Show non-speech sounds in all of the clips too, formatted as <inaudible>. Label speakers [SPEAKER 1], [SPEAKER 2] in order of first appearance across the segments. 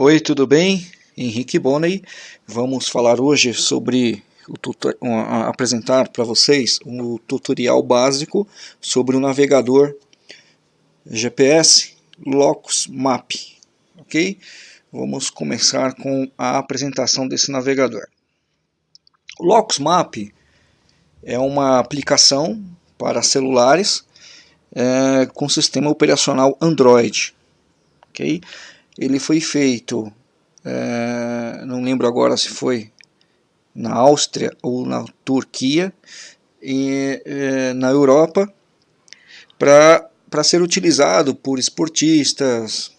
[SPEAKER 1] Oi, tudo bem? Henrique Bonney. Vamos falar hoje sobre apresentar para vocês o tutorial básico sobre o navegador GPS Locus Map, ok? Vamos começar com a apresentação desse navegador. O Locus Map é uma aplicação para celulares é, com sistema operacional Android, ok? Ele foi feito, é, não lembro agora se foi na Áustria ou na Turquia, e é, na Europa, para ser utilizado por esportistas,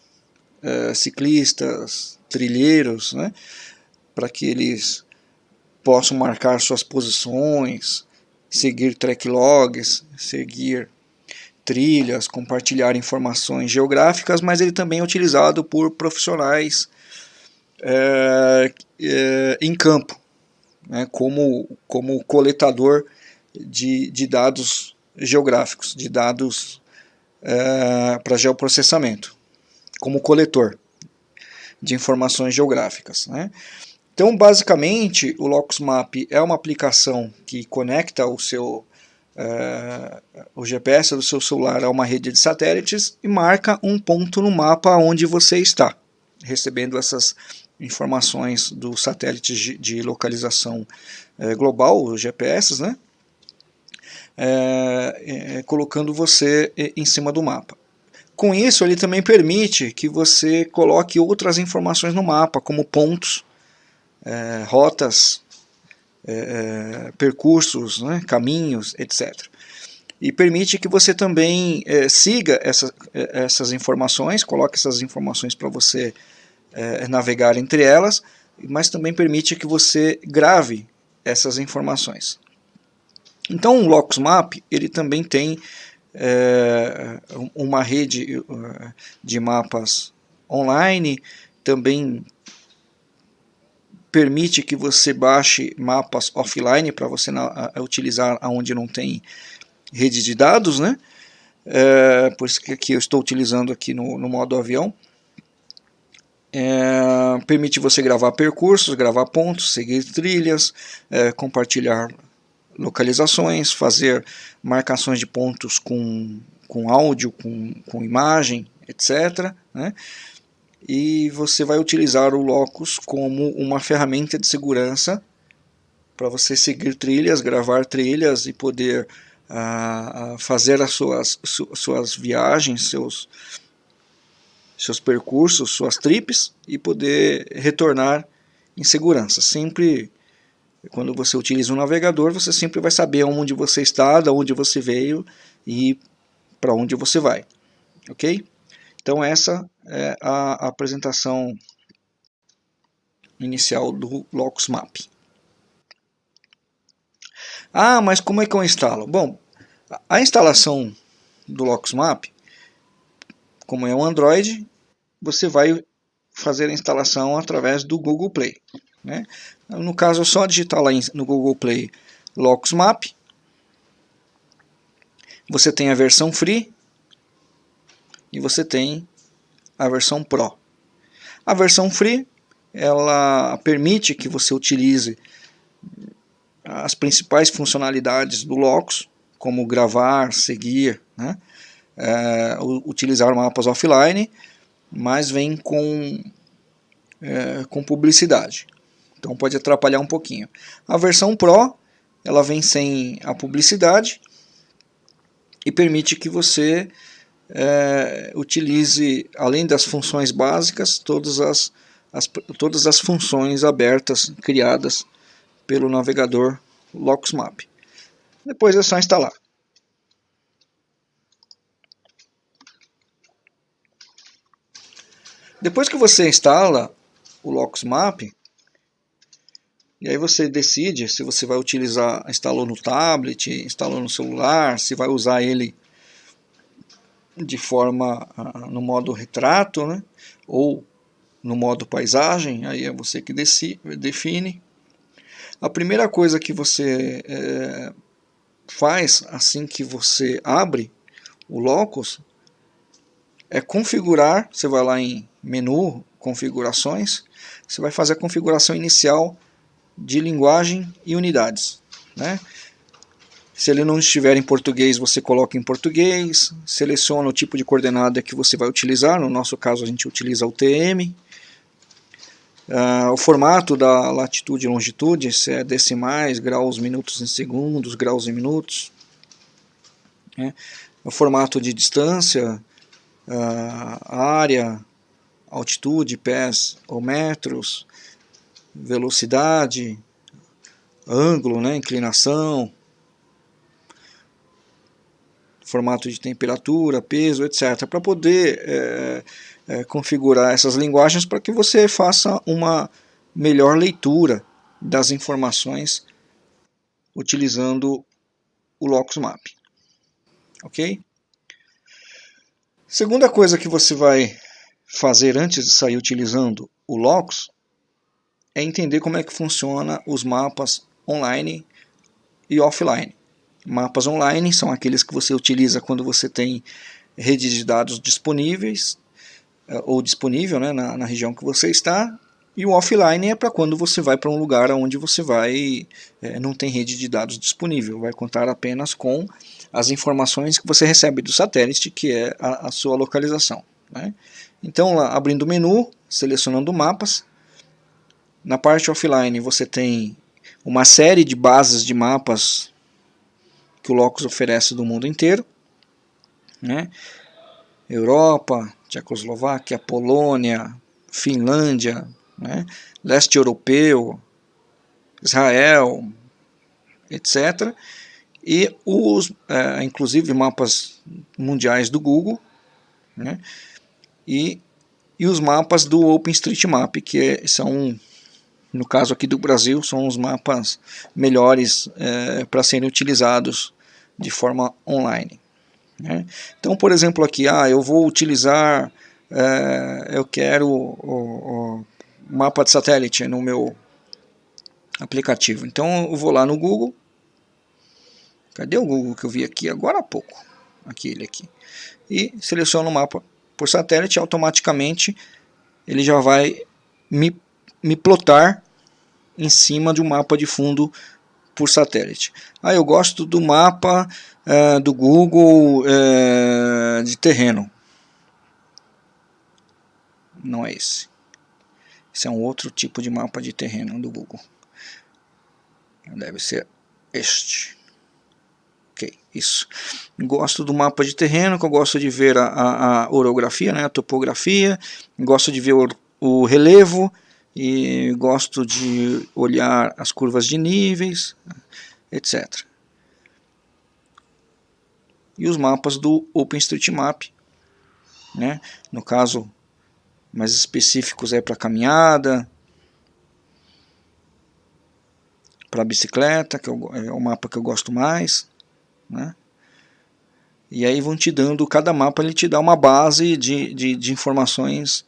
[SPEAKER 1] é, ciclistas, trilheiros, né, para que eles possam marcar suas posições, seguir track logs, seguir trilhas, compartilhar informações geográficas, mas ele também é utilizado por profissionais é, é, em campo, né, como, como coletador de, de dados geográficos, de dados é, para geoprocessamento, como coletor de informações geográficas. Né. Então, basicamente, o LocusMap é uma aplicação que conecta o seu uh, o GPS do seu celular a uma rede de satélites e marca um ponto no mapa onde você está, recebendo essas informações do satélite de localização uh, global, os GPS, né? Uh, colocando você em cima do mapa. Com isso, ele também permite que você coloque outras informações no mapa, como pontos, rotas, é, é, percursos, né, caminhos, etc. E permite que você também é, siga essa, é, essas informações, coloque essas informações para você é, navegar entre elas, mas também permite que você grave essas informações. Então o Locus Map ele também tem é, uma rede de mapas online, também permite que você baixe mapas offline para você na, a, utilizar aonde não tem rede de dados, né? É, por isso que aqui eu estou utilizando aqui no, no modo avião. É, permite você gravar percursos, gravar pontos, seguir trilhas, é, compartilhar localizações, fazer marcações de pontos com, com áudio, com, com imagem, etc. Né? e você vai utilizar o Locus como uma ferramenta de segurança para você seguir trilhas, gravar trilhas e poder uh, fazer as suas, su, suas viagens, seus, seus percursos, suas trips e poder retornar em segurança. Sempre, quando você utiliza um navegador, você sempre vai saber onde você está, de onde você veio e para onde você vai. Ok? Então essa é a apresentação inicial do Locus Map. Ah, mas como é que eu instalo? Bom, a instalação do Locus Map, como é um Android, você vai fazer a instalação através do Google Play. Né? No caso, é só digitar lá no Google Play Locus Map. Você tem a versão free e você tem a versão Pro. A versão Free ela permite que você utilize as principais funcionalidades do Locus, como gravar, seguir, né? é, utilizar mapas offline, mas vem com, é, com publicidade. Então pode atrapalhar um pouquinho. A versão Pro ela vem sem a publicidade e permite que você é, utilize, além das funções básicas, todas as, as, todas as funções abertas criadas pelo navegador LoxMap. Depois é só instalar. Depois que você instala o LoxMap, e aí você decide se você vai utilizar, instalou no tablet, instalou no celular, se vai usar ele de forma uh, no modo retrato, né? ou no modo paisagem, aí é você que define. A primeira coisa que você é, faz assim que você abre o Locus é configurar, você vai lá em menu, configurações, você vai fazer a configuração inicial de linguagem e unidades. Né? Se ele não estiver em português, você coloca em português, seleciona o tipo de coordenada que você vai utilizar, no nosso caso a gente utiliza o TM. Uh, o formato da latitude e longitude, se é decimais, graus, minutos em segundos, graus em minutos. Né? O formato de distância, uh, área, altitude, pés ou metros, velocidade, ângulo, né, inclinação, formato de temperatura, peso, etc. Para poder é, é, configurar essas linguagens para que você faça uma melhor leitura das informações utilizando o Locus Map. Ok? Segunda coisa que você vai fazer antes de sair utilizando o Locus é entender como é que funciona os mapas online e offline. Mapas online são aqueles que você utiliza quando você tem redes de dados disponíveis eh, ou disponível né, na, na região que você está e o offline é para quando você vai para um lugar onde você vai é, não tem rede de dados disponível, vai contar apenas com as informações que você recebe do satélite, que é a, a sua localização. Né? Então, lá, abrindo o menu, selecionando mapas, na parte offline você tem uma série de bases de mapas que o Locus oferece do mundo inteiro. Né? Europa, Tchecoslováquia, Polônia, Finlândia, né? leste europeu, Israel, etc. E os, é, inclusive, mapas mundiais do Google, né? e, e os mapas do OpenStreetMap, que é, são, no caso aqui do Brasil, são os mapas melhores é, para serem utilizados de forma online. Né? Então, por exemplo, aqui, ah, eu vou utilizar, é, eu quero o, o, mapa de satélite no meu aplicativo. Então, eu vou lá no Google. Cadê o Google que eu vi aqui agora há pouco? Aqui, ele aqui. E seleciono o mapa por satélite, automaticamente ele já vai me, me plotar em cima de um mapa de fundo por satélite. Ah, eu gosto do mapa é, do Google é, de terreno. Não é esse. Esse é um outro tipo de mapa de terreno do Google. Deve ser este. Ok, isso. Gosto do mapa de terreno, que eu gosto de ver a, a, a orografia, né, a topografia. Gosto de ver o, o relevo e gosto de olhar as curvas de níveis, etc. E os mapas do OpenStreetMap, né? no caso mais específicos é para caminhada, para bicicleta, que é o mapa que eu gosto mais, né? E aí vão te dando, cada mapa ele te dá uma base de, de, de informações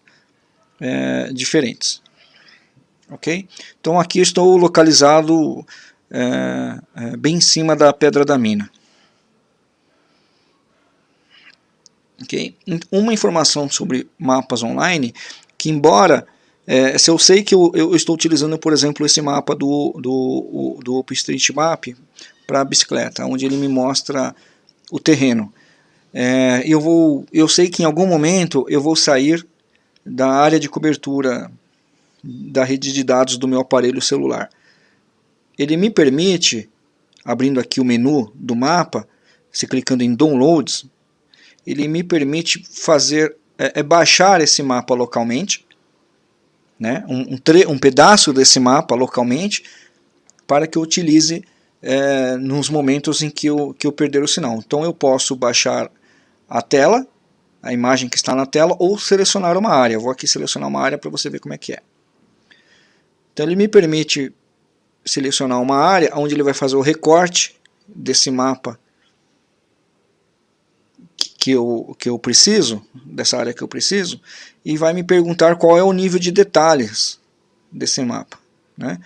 [SPEAKER 1] é, diferentes ok? Então aqui estou localizado é, é, bem em cima da pedra da mina. Okay? Uma informação sobre mapas online, que embora, é, se eu sei que eu, eu, estou utilizando, por exemplo, esse mapa do, do, do OpenStreetMap para bicicleta, onde ele me mostra o terreno. É, eu, vou, eu sei que em algum momento eu vou sair da área de cobertura da rede de dados do meu aparelho celular. Ele me permite, abrindo aqui o menu do mapa, se clicando em Downloads, ele me permite fazer, é, é baixar esse mapa localmente, né, um, um, um, pedaço desse mapa localmente, para que eu utilize é, nos momentos em que eu, que eu perder o sinal. Então eu posso baixar a tela, a imagem que está na tela, ou selecionar uma área. Eu vou aqui selecionar uma área para você ver como é que é. Então ele me permite selecionar uma área onde ele vai fazer o recorte desse mapa que eu, que eu preciso, dessa área que eu preciso, e vai me perguntar qual é o nível de detalhes desse mapa. Né?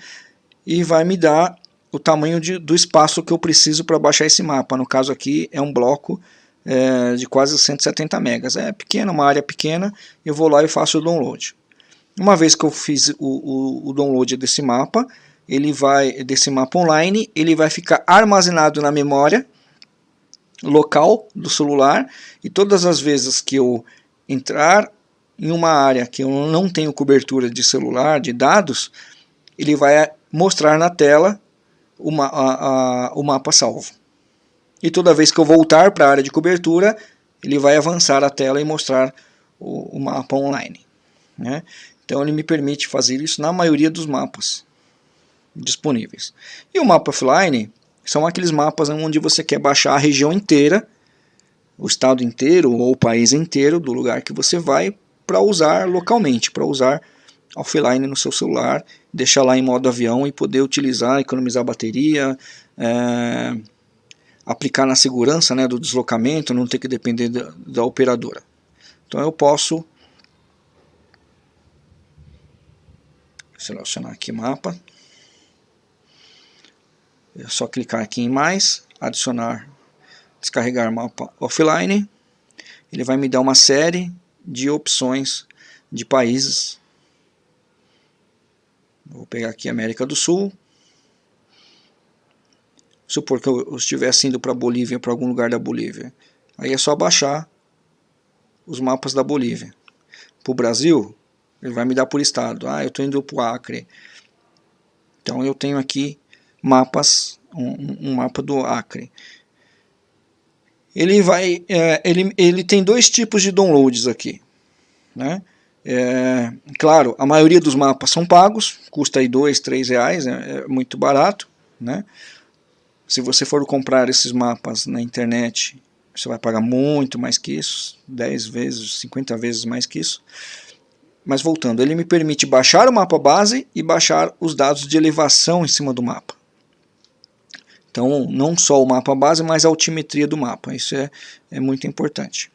[SPEAKER 1] E vai me dar o tamanho de, do espaço que eu preciso para baixar esse mapa. No caso aqui é um bloco é, de quase 170 megas. É pequeno, uma área pequena, eu vou lá e faço o download. Uma vez que eu fiz o, o, o download desse mapa, ele vai desse mapa online, ele vai ficar armazenado na memória local do celular e todas as vezes que eu entrar em uma área que eu não tenho cobertura de celular, de dados, ele vai mostrar na tela uma, a, a, o mapa salvo. E toda vez que eu voltar para a área de cobertura, ele vai avançar a tela e mostrar o, o mapa online. Né? Então ele me permite fazer isso na maioria dos mapas disponíveis. E o mapa offline são aqueles mapas onde você quer baixar a região inteira, o estado inteiro ou o país inteiro do lugar que você vai para usar localmente, para usar offline no seu celular, deixar lá em modo avião e poder utilizar, economizar bateria, é, aplicar na segurança né, do deslocamento, não ter que depender da, da operadora. Então eu posso selecionar aqui mapa, é só clicar aqui em mais, adicionar, descarregar mapa offline, ele vai me dar uma série de opções de países. Vou pegar aqui América do Sul. Supor que eu estivesse indo para Bolívia, para algum lugar da Bolívia. Aí é só baixar os mapas da Bolívia. Para o Brasil, ele vai me dar por estado. Ah, eu estou indo para o Acre. Então eu tenho aqui mapas, um, um mapa do Acre ele vai, é, ele, ele tem dois tipos de downloads aqui, né? É, claro, a maioria dos mapas são pagos, custa aí dois, três reais, é, é, muito barato, né? Se você for comprar esses mapas na internet, você vai pagar muito mais que isso, 10 vezes, 50 vezes mais que isso. Mas voltando, ele me permite baixar o mapa base e baixar os dados de elevação em cima do mapa. Então, não só o mapa base, mas a altimetria do mapa. Isso é, é muito importante.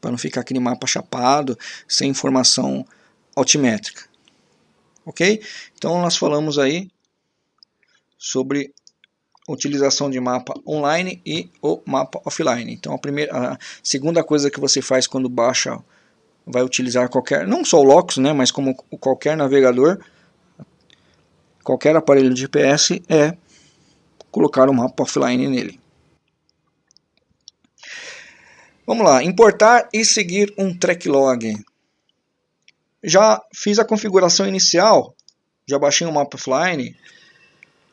[SPEAKER 1] Para não ficar aquele mapa chapado, sem informação altimétrica. Ok? Então, nós falamos aí sobre utilização de mapa online e o mapa offline. Então, a, primeira, a segunda coisa que você faz quando baixa, vai utilizar qualquer, não só o Locus, né, mas como qualquer navegador, qualquer aparelho de GPS, é colocar o mapa offline nele. Vamos lá, importar e seguir um track log. Já fiz a configuração inicial, já baixei o mapa offline,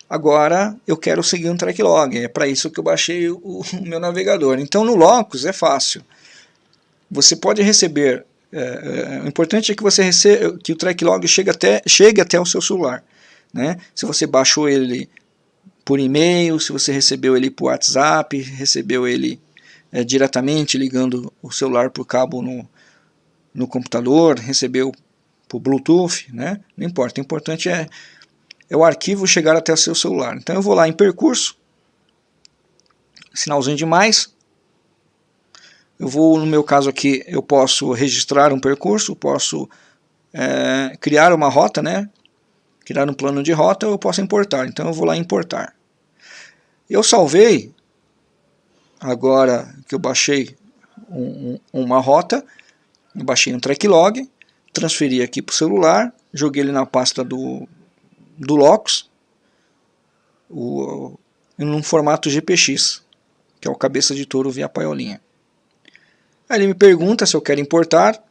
[SPEAKER 1] agora eu quero seguir um track log, é para isso que eu baixei o, <laughs> o, meu navegador. Então no Locus é fácil, você pode receber, é, é, o importante é que, você receba, que o track log chegue até, chegue até o seu celular. Né? Se você baixou ele por e-mail, se você recebeu ele por WhatsApp, recebeu ele é, diretamente ligando o celular por cabo no, no computador, recebeu por Bluetooth, né? não importa, o importante é, é o arquivo chegar até o seu celular. Então eu vou lá em percurso, sinalzinho de mais, eu vou, no meu caso aqui, eu posso registrar um percurso, posso é, criar uma rota, né? criar um plano de rota, eu posso importar. Então eu vou lá importar. Eu salvei, agora que eu baixei um, uma rota, eu baixei um track log, transferi aqui para o celular, joguei ele na pasta do, do Locus, o, em um formato GPX, que é o cabeça de touro via paiolinha. Aí ele me pergunta se eu quero importar,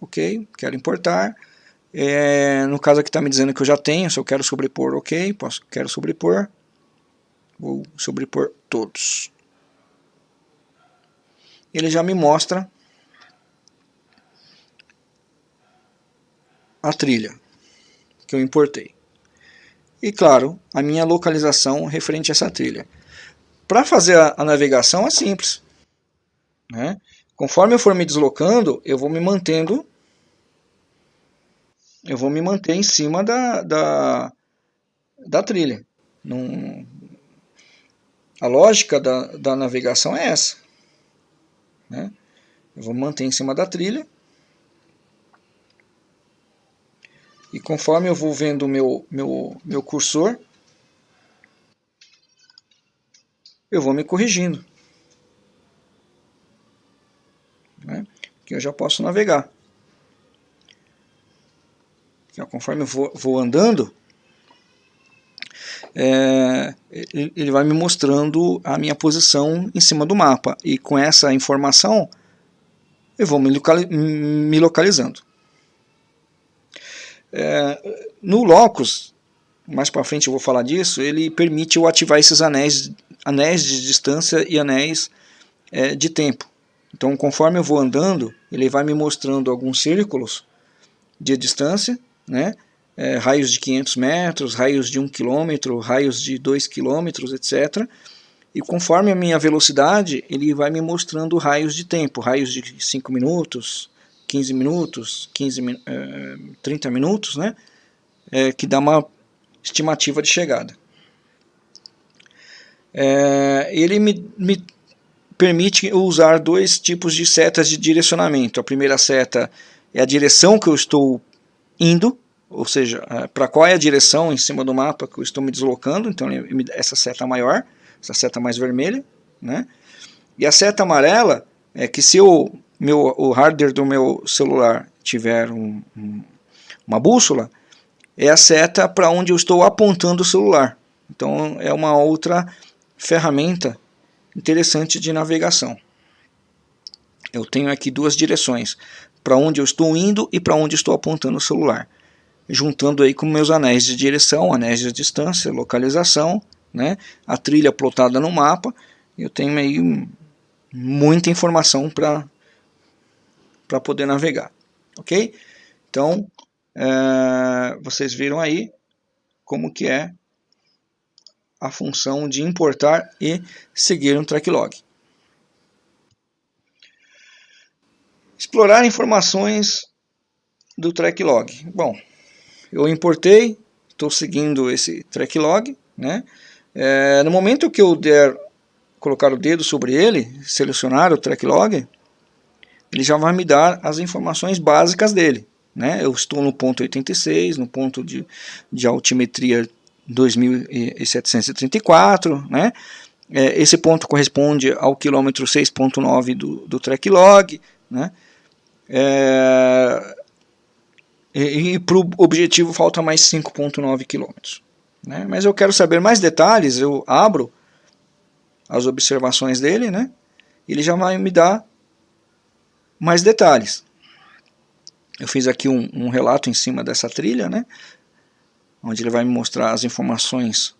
[SPEAKER 1] ok, quero importar, é, no caso aqui está me dizendo que eu já tenho, se eu quero sobrepor, ok, posso, quero sobrepor, Vou sobrepor todos. Ele já me mostra a trilha que eu importei. E claro, a minha localização referente a essa trilha. Para fazer a, a, navegação é simples. Né? Conforme eu for me deslocando, eu vou me mantendo eu vou me manter em cima da, da, da trilha. Não, a lógica da, da navegação é essa. Né? Eu vou manter em cima da trilha. E conforme eu vou vendo o meu, meu, meu cursor, eu vou me corrigindo. Né? Que eu já posso navegar. conforme eu vou, vou andando, é, ele vai me mostrando a minha posição em cima do mapa. E com essa informação, eu vou me, me localizando. É, no Locus, mais para frente eu vou falar disso, ele permite eu ativar esses anéis, anéis de distância e anéis é, de tempo. Então conforme eu vou andando, ele vai me mostrando alguns círculos de distância, né? É, raios de 500 metros, raios de 1 km, raios de 2 km, etc. E conforme a minha velocidade, ele vai me mostrando raios de tempo, raios de 5 minutos, 15 minutos, 15, uh, 30 minutos, né? É, que dá uma estimativa de chegada. É, ele me, me permite usar dois tipos de setas de direcionamento. A primeira seta é a direção que eu estou indo, ou seja, é, para qual é a direção em cima do mapa que eu estou me deslocando, então essa seta maior, essa seta mais vermelha, né? E a seta amarela é que se o, meu, o hardware do meu celular tiver um, um, uma bússola, é a seta para onde eu estou apontando o celular. Então é uma outra ferramenta interessante de navegação. Eu tenho aqui duas direções, para onde eu estou indo e para onde estou apontando o celular. Juntando aí com meus anéis de direção, anéis de distância, localização, né, a trilha plotada no mapa, eu tenho aí muita informação para poder navegar. Ok? Então, é, vocês viram aí como que é a função de importar e seguir um track log. Explorar informações do track log. Bom, eu importei, estou seguindo esse track log. Né? É, no momento que eu der colocar o dedo sobre ele, selecionar o track log, ele já vai me dar as informações básicas dele. Né? Eu estou no ponto 86, no ponto de, de altimetria 2734, né? É, esse ponto corresponde ao quilômetro 6.9 do, do track log, né? É, e, e para o objetivo falta mais 5.9 quilômetros. Né? Mas eu quero saber mais detalhes, eu abro as observações dele, né? ele já vai me dar mais detalhes. Eu fiz aqui um, um relato em cima dessa trilha, né? Onde ele vai me mostrar as informações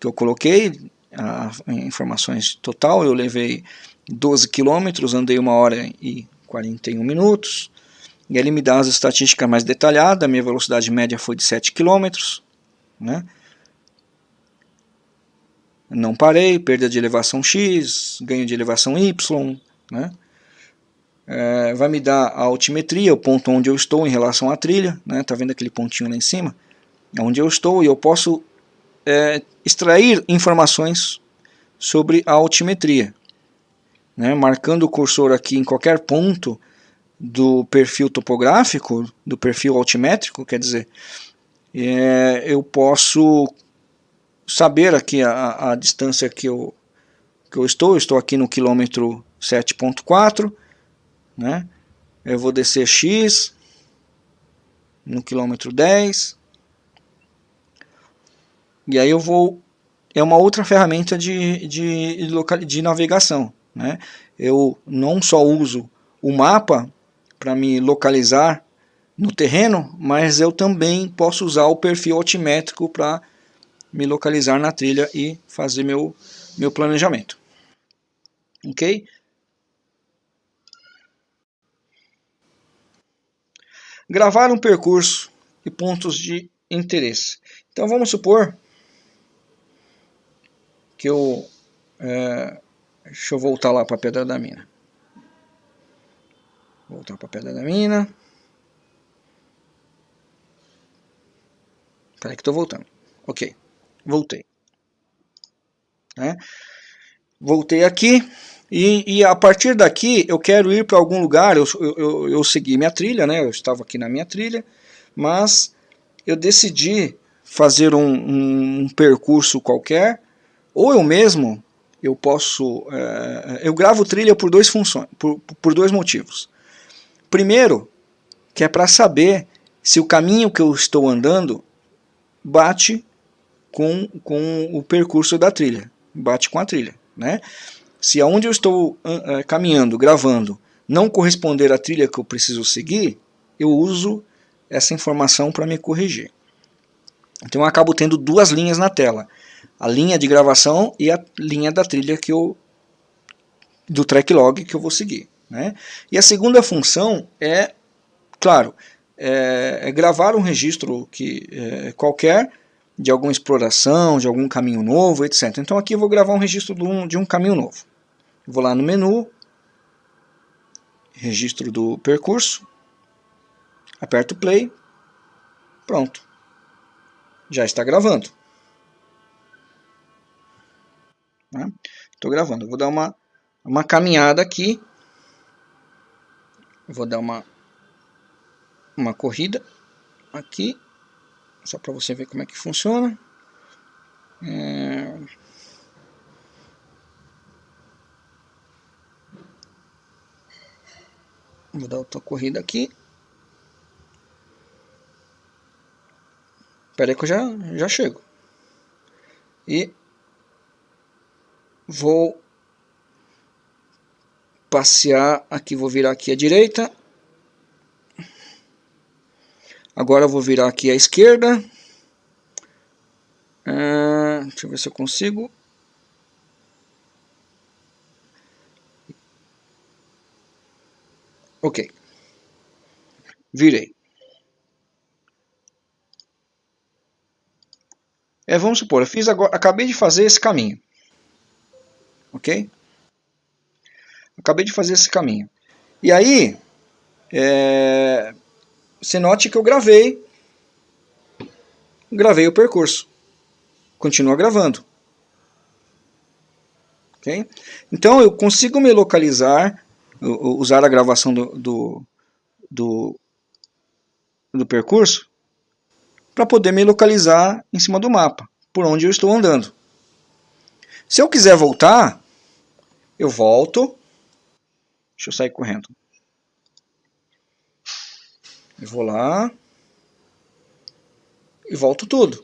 [SPEAKER 1] que eu coloquei, a, informações total, eu levei 12 quilômetros, andei uma hora e 41 minutos, e ele me dá as estatísticas mais detalhadas, a minha velocidade média foi de 7 quilômetros, né? não parei, perda de elevação X, ganho de elevação Y, né? É, vai me dar a altimetria, o ponto onde eu estou em relação à trilha, né? tá vendo aquele pontinho lá em cima? Onde eu estou e eu posso é, extrair informações sobre a altimetria. Né? Marcando o cursor aqui em qualquer ponto do perfil topográfico, do perfil altimétrico, quer dizer, é, eu posso saber aqui a, a distância que eu, que eu estou, eu estou aqui no quilômetro 7.4, né? eu vou descer X no quilômetro 10, e aí eu vou... É uma outra ferramenta de, de, de, navegação. Né? Eu não só uso o mapa para me localizar no terreno, mas eu também posso usar o perfil altimétrico para me localizar na trilha e fazer meu, meu planejamento. Ok? Gravar um percurso e pontos de interesse. Então vamos supor que eu... É, deixa eu voltar lá para a Pedra da Mina. Voltar para a Pedra da Mina. Espera que estou voltando. Ok, voltei. Né? Voltei aqui. E, e, a partir daqui eu quero ir para algum lugar, eu, eu, eu segui minha trilha, né? eu estava aqui na minha trilha, mas eu decidi fazer um, um, um percurso qualquer ou eu mesmo, eu posso, é, eu gravo trilha por dois funções, por, por dois motivos. Primeiro, que é para saber se o caminho que eu estou andando bate com, com o percurso da trilha, bate com a trilha. Né? Se aonde eu estou uh, caminhando, gravando, não corresponder à trilha que eu preciso seguir, eu uso essa informação para me corrigir. Então eu acabo tendo duas linhas na tela. A linha de gravação e a linha da trilha que eu, do track log que eu vou seguir. Né? E a segunda função é, claro, é, é gravar um registro que, é, qualquer de alguma exploração, de algum caminho novo, etc. Então aqui eu vou gravar um registro de um, de um caminho novo. Vou lá no menu, registro do percurso, aperto play, pronto. Já está gravando. Estou né? gravando. vou dar uma, uma caminhada aqui. vou dar uma, uma corrida aqui. Só para você ver como é que funciona. É... Vou dar outra corrida aqui. Espera aí que eu já, já chego. E vou passear aqui, vou virar aqui à direita. Agora vou virar aqui à esquerda. Ah, deixa eu ver se eu consigo. Ok. Virei. É, vamos supor, eu fiz agora, acabei de fazer esse caminho. Ok? Acabei de fazer esse caminho. E aí, é, você note que eu gravei, gravei o percurso. Continua gravando. ok? Então eu consigo me localizar usar a gravação do, do, do, do percurso para poder me localizar em cima do mapa, por onde eu estou andando. Se eu quiser voltar, eu volto. Deixa eu sair correndo. Eu vou lá e volto tudo.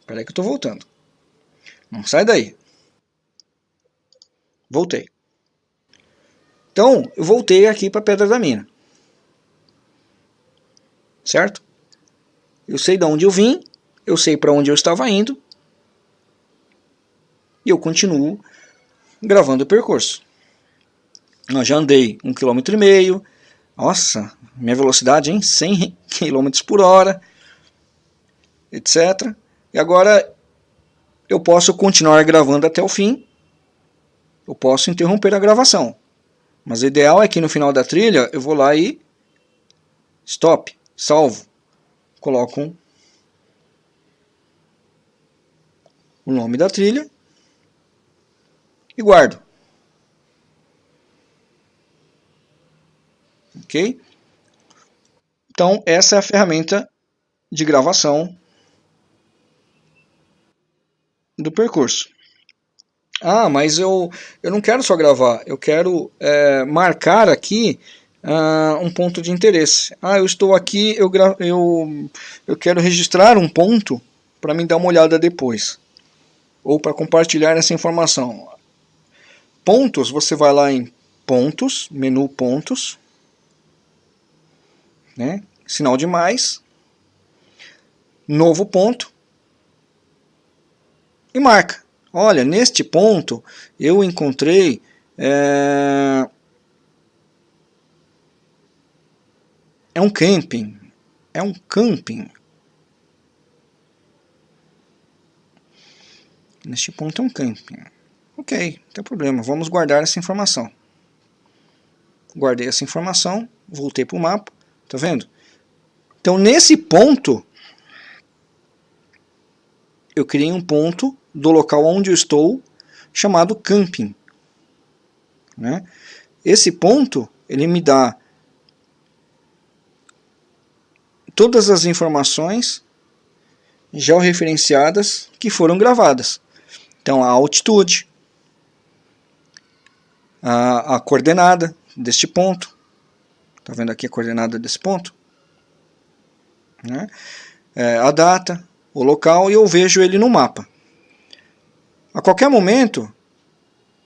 [SPEAKER 1] Espera aí que eu estou voltando. Não sai daí. Voltei. Então, eu voltei aqui para a Pedra da Mina. Certo? Eu sei de onde eu vim, eu sei para onde eu estava indo, e eu continuo gravando o percurso. Eu já andei um quilômetro e meio, nossa, minha velocidade em 100 km por hora, etc. E agora eu posso continuar gravando até o fim, eu posso interromper a gravação. Mas o ideal é que no final da trilha eu vou lá e stop, salvo, coloco um, o nome da trilha e guardo. Ok? Então essa é a ferramenta de gravação do percurso. Ah, mas eu, eu não quero só gravar, eu quero é, marcar aqui uh, um ponto de interesse. Ah, eu estou aqui, eu, eu, eu quero registrar um ponto para me dar uma olhada depois. Ou para compartilhar essa informação. Pontos, você vai lá em pontos, menu pontos, né? sinal de mais, novo ponto, e marca. Olha, neste ponto eu encontrei é, é um camping, é um camping. Neste ponto é um camping. Ok, não tem problema, vamos guardar essa informação. Guardei essa informação, voltei para o mapa, tá vendo? Então nesse ponto, eu criei um ponto do local onde eu estou, chamado camping. Né? Esse ponto, ele me dá todas as informações georreferenciadas que foram gravadas. Então a altitude, a, a coordenada deste ponto, está vendo aqui a coordenada desse ponto? Né? É, a data, o local e eu vejo ele no mapa. A qualquer momento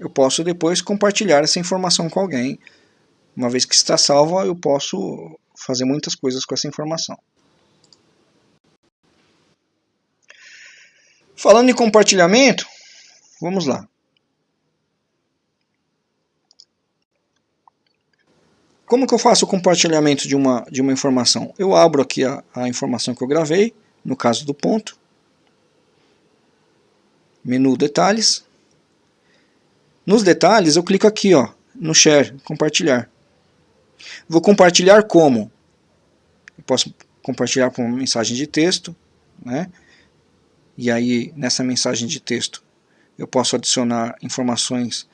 [SPEAKER 1] eu posso depois compartilhar essa informação com alguém. Uma vez que está salva, eu posso fazer muitas coisas com essa informação. Falando em compartilhamento, vamos lá. Como que eu faço o compartilhamento de uma, de uma informação? Eu abro aqui a, a informação que eu gravei, no caso do ponto, menu detalhes, nos detalhes, eu clico aqui, ó, no Share, compartilhar. Vou compartilhar como? Eu posso compartilhar com mensagem de texto, né? E aí, nessa mensagem de texto, eu posso adicionar informações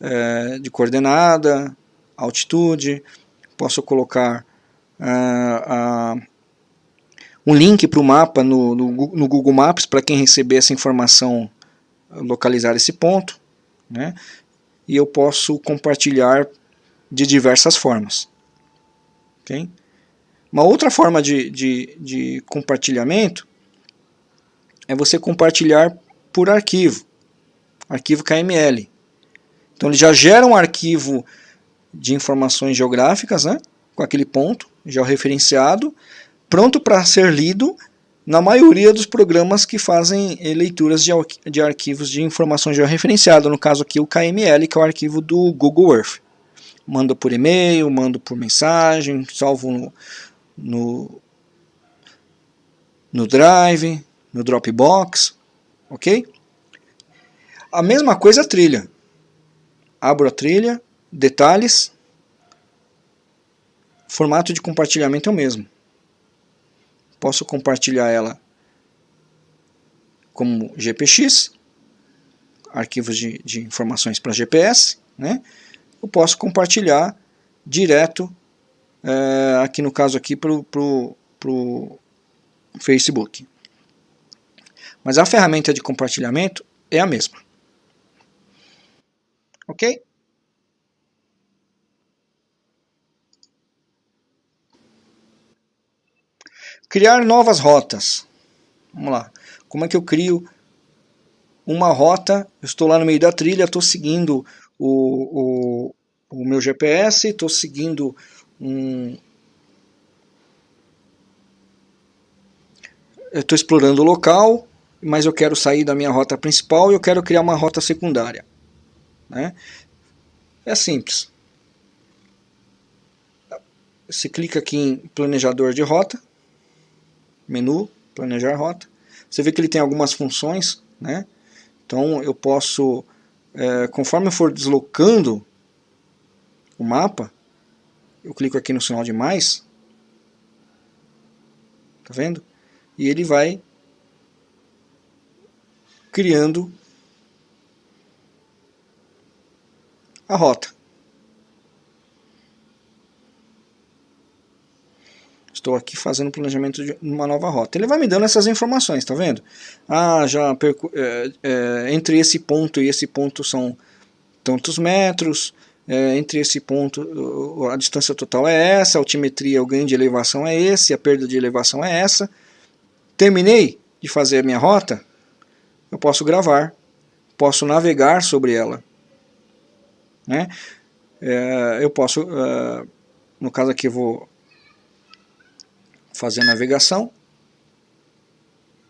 [SPEAKER 1] é, de coordenada, altitude, posso colocar uh, um link para o mapa no, no, no Google Maps para quem receber essa informação localizar esse ponto né? e eu posso compartilhar de diversas formas. Okay? Uma outra forma de, de, de compartilhamento é você compartilhar por arquivo, arquivo KML. Então ele já gera um arquivo de informações geográficas, né, com aquele ponto já referenciado, pronto para ser lido na maioria dos programas que fazem leituras de, de arquivos de informação georreferenciada, no caso aqui o KML, que é o arquivo do Google Earth. Mando por e-mail, mando por mensagem, salvo no, no, no Drive, no Dropbox, ok? A mesma coisa a trilha. Abro a trilha, detalhes, formato de compartilhamento é o mesmo posso compartilhar ela como GPX, arquivos de, de informações para GPS, né? Eu posso compartilhar direto, é, aqui no caso aqui, para o Facebook. Mas a ferramenta de compartilhamento é a mesma. Ok? Criar novas rotas. Vamos lá. Como é que eu crio uma rota? Eu estou lá no meio da trilha, estou seguindo o, o, o meu GPS, estou seguindo um... Estou explorando o local, mas eu quero sair da minha rota principal e eu quero criar uma rota secundária. Né? É simples. Você clica aqui em planejador de rota, menu, planejar rota. Você vê que ele tem algumas funções, né? Então eu posso, é, conforme eu for deslocando o mapa, eu clico aqui no sinal de mais, tá vendo? E ele vai criando a rota. Estou aqui fazendo o planejamento de uma nova rota. Ele vai me dando essas informações, tá vendo? Ah, já é, é, entre esse ponto e esse ponto são tantos metros, é, entre esse ponto a distância total é essa, a altimetria, o ganho de elevação é esse, a perda de elevação é essa. Terminei de fazer a minha rota, eu posso gravar, posso navegar sobre ela. Né? É, eu posso, uh, no caso aqui eu vou fazer navegação.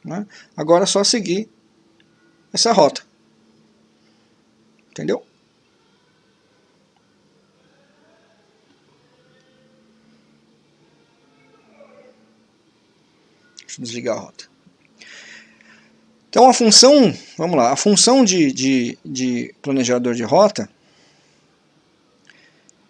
[SPEAKER 1] Né? Agora é só seguir essa rota. Entendeu? Deixa eu desligar a rota. Então a função, vamos lá, a função de, de, de planejador de rota,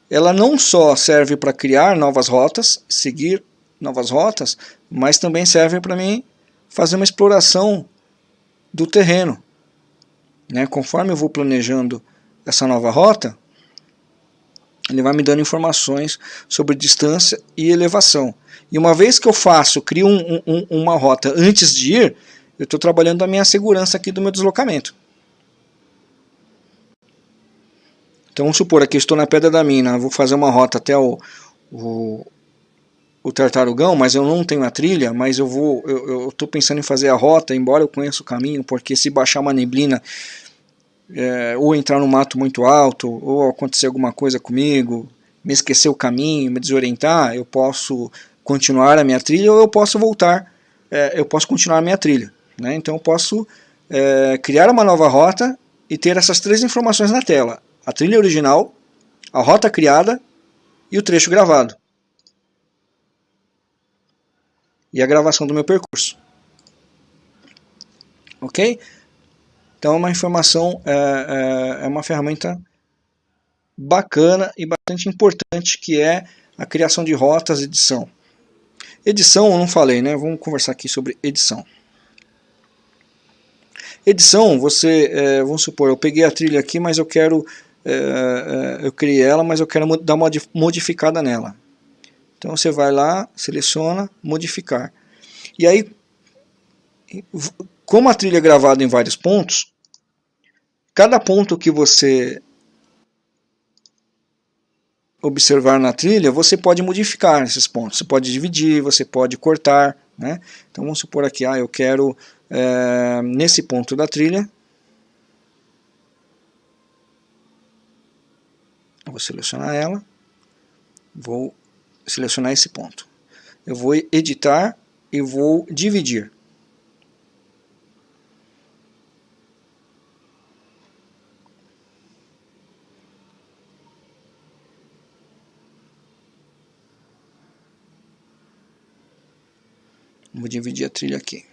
[SPEAKER 1] ela não só serve para criar novas rotas, seguir novas rotas, mas também servem para mim fazer uma exploração do terreno. Né? Conforme eu vou planejando essa nova rota, ele vai me dando informações sobre distância e elevação. E uma vez que eu faço, crio um, um, uma rota antes de ir, eu estou trabalhando a minha segurança aqui do meu deslocamento. Então vamos supor aqui, estou na Pedra da Mina, vou fazer uma rota até o, o, o Tartarugão, mas eu não tenho a trilha, mas eu vou, eu estou pensando em fazer a rota, embora eu conheça o caminho, porque se baixar uma neblina, é, ou entrar no mato muito alto, ou acontecer alguma coisa comigo, me esquecer o caminho, me desorientar, eu posso continuar a minha trilha ou eu posso voltar, é, eu posso continuar a minha trilha. Né? Então eu posso é, criar uma nova rota e ter essas três informações na tela. A trilha original, a rota criada e o trecho gravado. E a gravação do meu percurso. Ok? Então é uma informação, é, é, é uma ferramenta bacana e bastante importante que é a criação de rotas e edição. Edição eu não falei, né? Vamos conversar aqui sobre edição. Edição, você, é, vamos supor, eu peguei a trilha aqui, mas eu quero, é, é, eu criei ela, mas eu quero dar uma modificada nela. Então você vai lá, seleciona, modificar. E aí, como a trilha é gravada em vários pontos, cada ponto que você observar na trilha, você pode modificar esses pontos. Você pode dividir, você pode cortar. Né? Então vamos supor aqui, ah, eu quero é, nesse ponto da trilha, vou selecionar ela, vou selecionar esse ponto. Eu vou editar e vou dividir. Vou dividir a trilha aqui.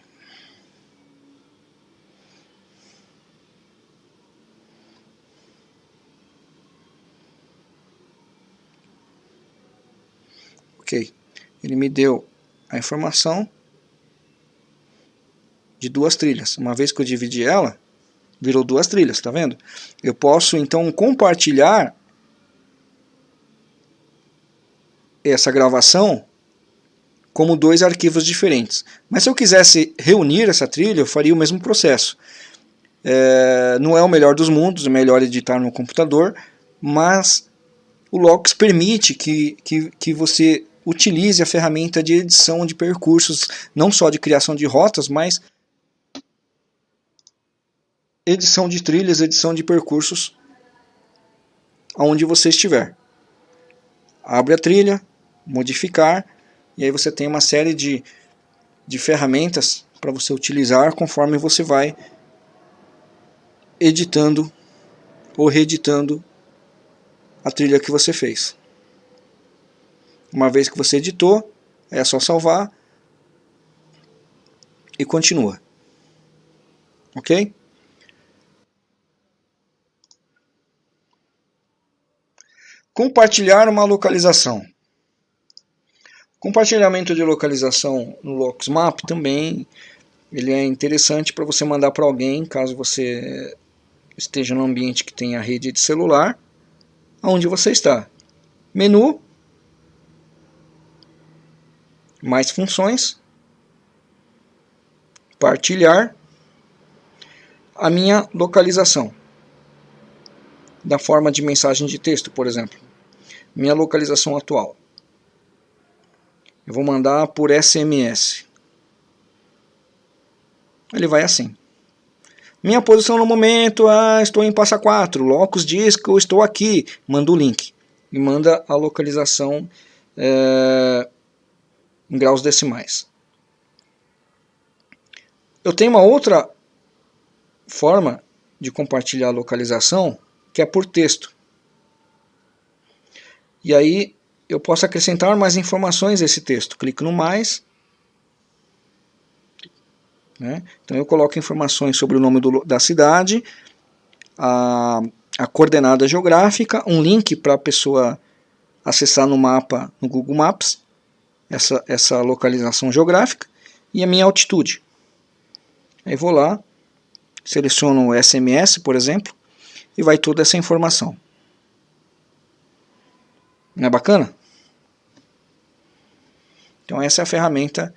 [SPEAKER 1] Ok. Ele me deu a informação de duas trilhas. Uma vez que eu dividi ela, virou duas trilhas, tá vendo? Eu posso então compartilhar essa gravação como dois arquivos diferentes. Mas se eu quisesse reunir essa trilha, eu faria o mesmo processo. É, não é o melhor dos mundos, é melhor editar no computador, mas o Lox permite que, que, que você utilize a ferramenta de edição de percursos, não só de criação de rotas, mas edição de trilhas, edição de percursos, aonde você estiver. Abre a trilha, modificar, e aí você tem uma série de, de ferramentas para você utilizar conforme você vai editando ou reeditando a trilha que você fez. Uma vez que você editou, é só salvar e continua. Ok? Compartilhar uma localização. Compartilhamento de localização no LoxMap também ele é interessante para você mandar para alguém, caso você esteja no ambiente que tenha rede de celular, aonde você está. Menu, mais funções, partilhar a minha localização, da forma de mensagem de texto, por exemplo, minha localização atual. Eu vou mandar por SMS. Ele vai assim. Minha posição no momento, ah, estou em Passa 4, Locus diz que eu estou aqui, manda o link. E manda a localização é, em graus decimais. Eu tenho uma outra forma de compartilhar a localização, que é por texto. E aí eu posso acrescentar mais informações a esse texto. Clico no mais. Né? Então eu coloco informações sobre o nome do, da cidade, a, a coordenada geográfica, um link para a pessoa acessar no mapa no Google Maps essa, essa localização geográfica e a minha altitude. Aí vou lá, seleciono o SMS, por exemplo, e vai toda essa informação. Não é bacana? Então essa é a ferramenta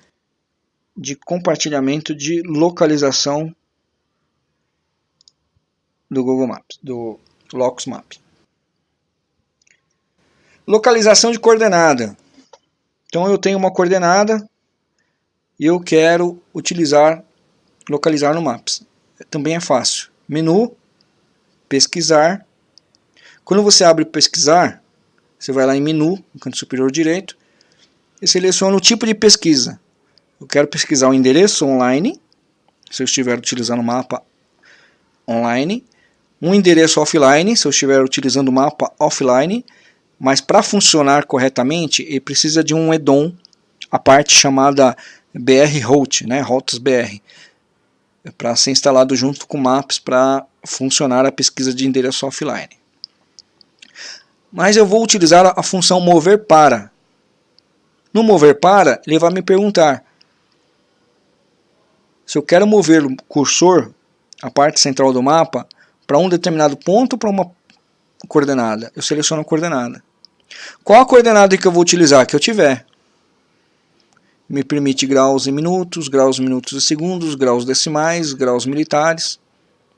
[SPEAKER 1] de compartilhamento de localização do Google Maps, do Locus Map. Localização de coordenada. Então eu tenho uma coordenada e eu quero utilizar, localizar no Maps. Também é fácil. Menu, pesquisar. Quando você abre pesquisar, você vai lá em menu, no canto superior direito, e seleciona o tipo de pesquisa. Eu quero pesquisar o endereço online, se eu estiver utilizando o mapa online, um endereço offline, se eu estiver utilizando o mapa offline, mas para funcionar corretamente, ele precisa de um EDOM, a parte chamada BR Route, né, Routes BR, para ser instalado junto com Maps para funcionar a pesquisa de endereço offline. Mas eu vou utilizar a função mover para. No mover para, ele vai me perguntar se eu quero mover o cursor, a parte central do mapa, para um determinado ponto ou para uma coordenada. Eu seleciono a coordenada. Qual a coordenada que eu vou utilizar? Que eu tiver. Me permite graus em minutos, graus minutos e segundos, graus decimais, graus militares,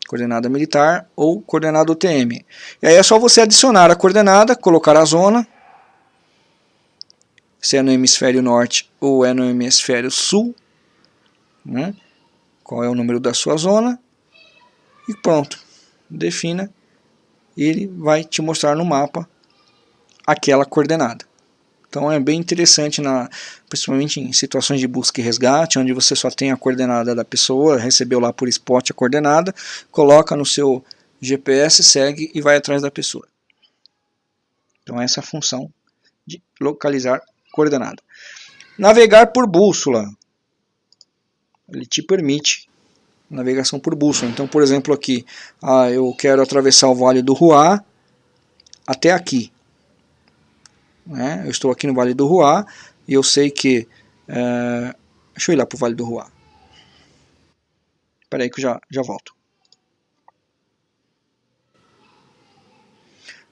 [SPEAKER 1] coordenada militar ou coordenada UTM. E aí é só você adicionar a coordenada, colocar a zona, se é no hemisfério norte ou é no hemisfério sul, né? qual é o número da sua zona, e pronto, defina, ele vai te mostrar no mapa aquela coordenada. Então é bem interessante, na, principalmente em situações de busca e resgate, onde você só tem a coordenada da pessoa, recebeu lá por spot a coordenada, coloca no seu GPS, segue e vai atrás da pessoa. Então essa é a função de localizar coordenada. Navegar por bússola. Ele te permite navegação por bússola. Então, por exemplo, aqui, ah, eu quero atravessar o Vale do Ruá até aqui. Né? Eu estou aqui no Vale do Ruá e eu sei que... É... Deixa eu ir lá para o Vale do Ruá. Espera aí que eu já, já volto.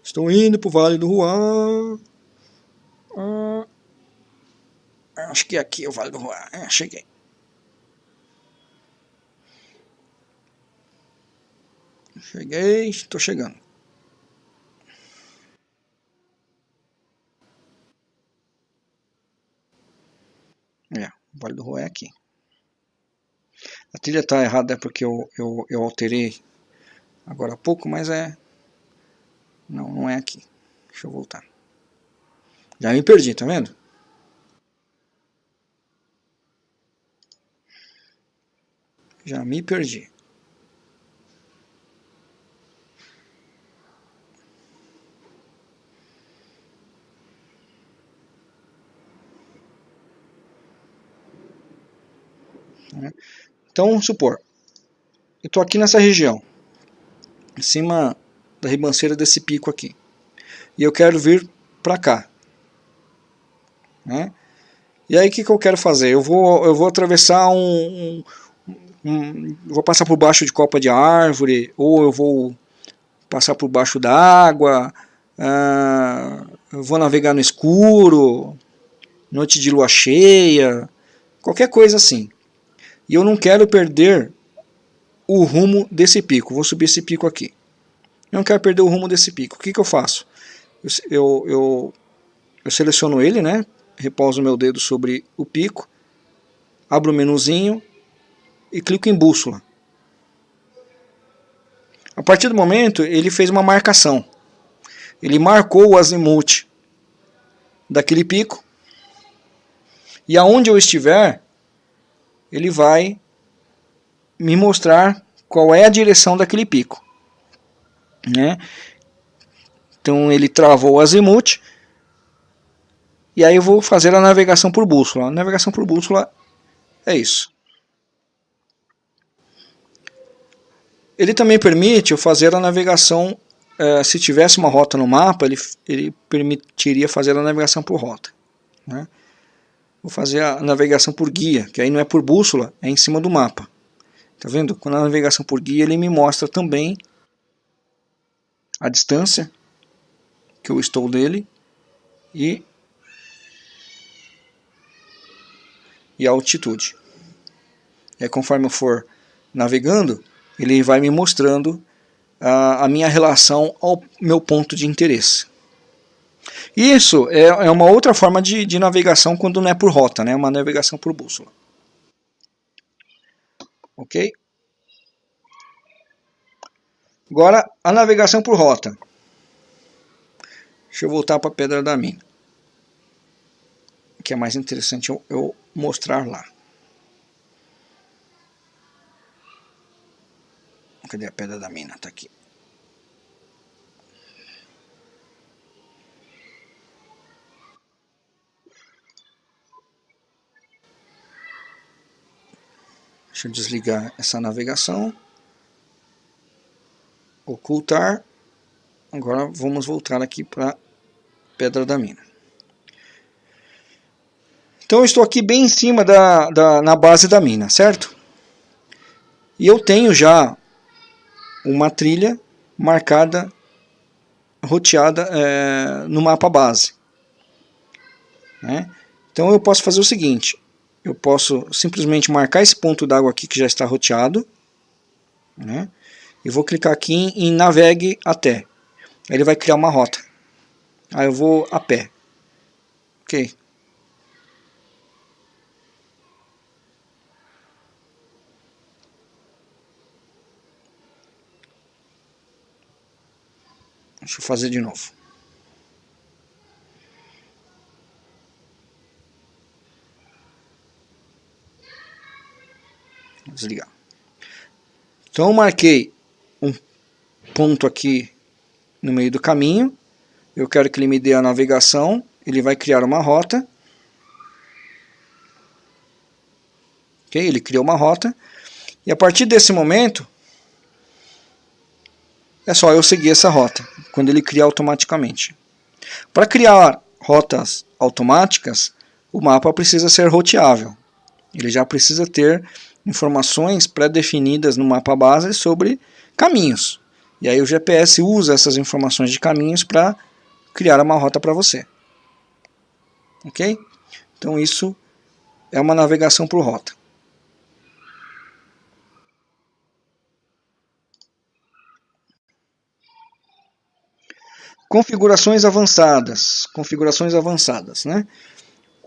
[SPEAKER 1] Estou indo para o Vale do Ruá. Ah, acho que aqui é o Vale do Ruá. É, cheguei. Cheguei, estou chegando. É, o Vale do Rua é aqui. A trilha está errada porque eu, eu, eu alterei agora há pouco, mas é... Não, não é aqui. Deixa eu voltar. Já me perdi, tá vendo? Já me perdi. Né? Então, vamos supor, eu estou aqui nessa região, em cima da ribanceira desse pico aqui, e eu quero vir para cá. Né? E aí o que, que eu quero fazer? Eu vou, eu vou atravessar um, um, um, Vou passar por baixo de copa de árvore, ou eu vou passar por baixo d'água, ah, eu vou navegar no escuro, noite de lua cheia, qualquer coisa assim. E eu não quero perder o rumo desse pico. Vou subir esse pico aqui. Eu não quero perder o rumo desse pico. O que, que eu faço? Eu, eu, eu seleciono ele, né? repouso meu dedo sobre o pico, abro o menuzinho e clico em bússola. A partir do momento, ele fez uma marcação. Ele marcou o azimuth daquele pico. E aonde eu estiver, ele vai me mostrar qual é a direção daquele pico. Né? Então ele travou o azimuth, e aí eu vou fazer a navegação por bússola. A navegação por bússola é isso. Ele também permite eu fazer a navegação, eh, se tivesse uma rota no mapa, ele, ele permitiria fazer a navegação por rota. Né? Vou fazer a navegação por guia, que aí não é por bússola, é em cima do mapa. Tá vendo? Com a navegação por guia ele me mostra também a distância que eu estou dele e, e a altitude. é, conforme eu for navegando, ele vai me mostrando a, a minha relação ao meu ponto de interesse. Isso é, é uma outra forma de, de navegação quando não é por rota, né? uma navegação por bússola. Ok? Agora, a navegação por rota. Deixa eu voltar para a Pedra da Mina. Que é mais interessante eu, eu mostrar lá. Cadê a Pedra da Mina? Está aqui. Deixa eu desligar essa navegação. Ocultar. Agora vamos voltar aqui para Pedra da Mina. Então eu estou aqui bem em cima da, da, na base da mina, certo? E eu tenho já uma trilha marcada, roteada é, no mapa base. Né? Então eu posso fazer o seguinte, eu posso simplesmente marcar esse ponto d'água aqui que já está roteado, né? e vou clicar aqui em, em navegue até. Ele vai criar uma rota. Aí eu vou a pé. Ok. Deixa eu fazer de novo. Desligar. Então eu marquei um ponto aqui no meio do caminho. Eu quero que ele me dê a navegação. Ele vai criar uma rota. Ok? Ele criou uma rota. E a partir desse momento, é só eu seguir essa rota, quando ele cria automaticamente. Para criar rotas automáticas, o mapa precisa ser roteável. Ele já precisa ter informações pré-definidas no mapa base sobre caminhos. E aí o GPS usa essas informações de caminhos para criar uma rota para você. Ok? Então isso é uma navegação por rota. Configurações avançadas. Configurações avançadas, né?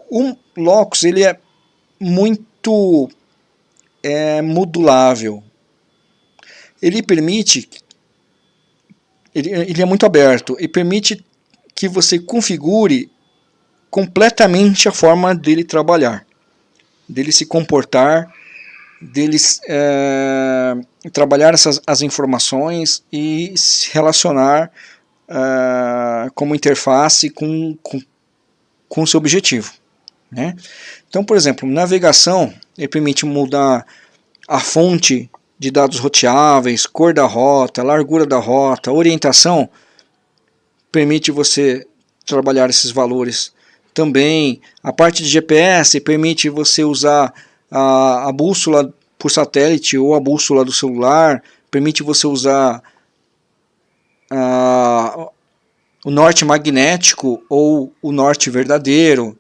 [SPEAKER 1] O Locus ele é muito é modulável. Ele permite, ele, ele é muito aberto e permite que você configure completamente a forma dele trabalhar, dele se comportar, dele é, trabalhar essas, as informações e se relacionar é, como interface com, com, com o seu objetivo. Né? Então, por exemplo, navegação ele permite mudar a fonte de dados roteáveis, cor da rota, largura da rota, orientação, permite você trabalhar esses valores. Também a parte de GPS permite você usar a, a bússola por satélite ou a bússola do celular, permite você usar a, o norte magnético ou o norte verdadeiro,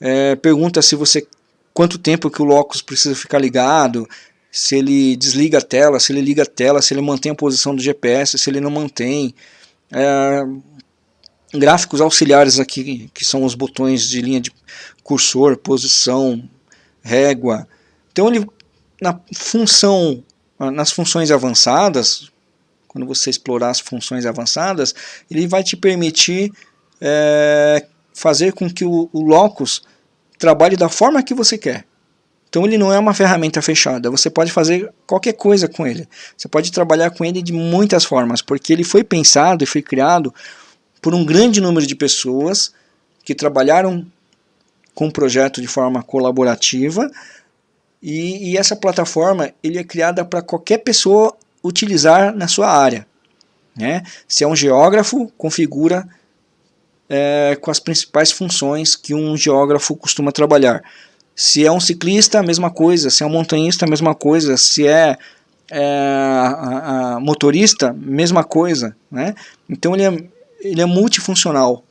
[SPEAKER 1] é, pergunta se você quanto tempo que o locus precisa ficar ligado, se ele desliga a tela, se ele liga a tela, se ele mantém a posição do GPS, se ele não mantém. É, gráficos auxiliares aqui, que são os botões de linha de cursor, posição, régua. Então ele, na função, nas funções avançadas, quando você explorar as funções avançadas, ele vai te permitir é, fazer com que o, o locus trabalhe da forma que você quer. Então ele não é uma ferramenta fechada, você pode fazer qualquer coisa com ele. Você pode trabalhar com ele de muitas formas, porque ele foi pensado e foi criado por um grande número de pessoas que trabalharam com o projeto de forma colaborativa e, e essa plataforma ele é criada para qualquer pessoa utilizar na sua área. Né? Se é um geógrafo, configura é, com as principais funções que um geógrafo costuma trabalhar. Se é um ciclista, a mesma coisa. Se é um montanhista, a mesma coisa. Se é, é a, a motorista, mesma coisa. Né? Então ele é, ele é multifuncional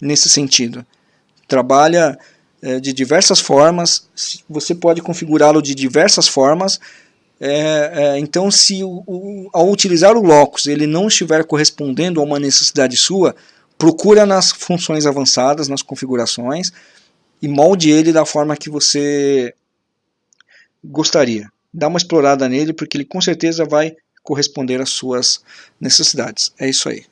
[SPEAKER 1] nesse sentido. Trabalha é, de diversas formas, você pode configurá-lo de diversas formas, é, é, então se o, o, ao utilizar o locus ele não estiver correspondendo a uma necessidade sua, procura nas funções avançadas, nas configurações, e molde ele da forma que você gostaria. Dá uma explorada nele, porque ele com certeza vai corresponder às suas necessidades. É isso aí.